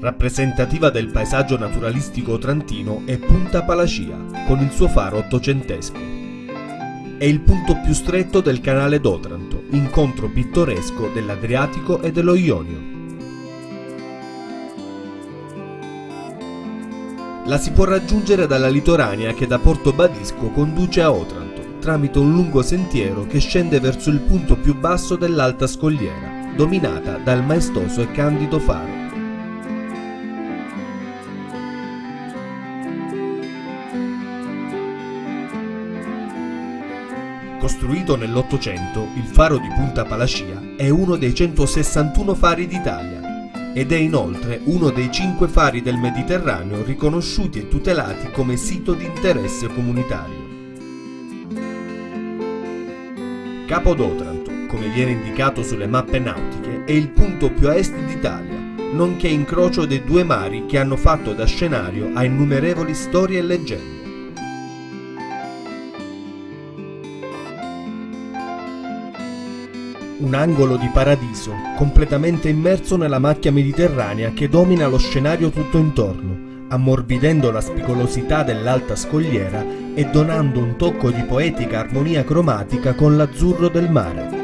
Rappresentativa del paesaggio naturalistico trantino è Punta Palacia, con il suo faro ottocentesco. È il punto più stretto del canale d'Otranto, incontro pittoresco dell'Adriatico e dello Ionio. La si può raggiungere dalla litoranea che da Porto Badisco conduce a Otranto, tramite un lungo sentiero che scende verso il punto più basso dell'alta scogliera, dominata dal maestoso e candido faro. Costruito nell'Ottocento, il faro di Punta Palacia è uno dei 161 fari d'Italia ed è inoltre uno dei cinque fari del Mediterraneo riconosciuti e tutelati come sito di interesse comunitario. Capo d'Otranto, come viene indicato sulle mappe nautiche, è il punto più a est d'Italia, nonché incrocio dei due mari che hanno fatto da scenario a innumerevoli storie e leggende. Un angolo di paradiso, completamente immerso nella macchia mediterranea che domina lo scenario tutto intorno, ammorbidendo la spicolosità dell'alta scogliera e donando un tocco di poetica armonia cromatica con l'azzurro del mare.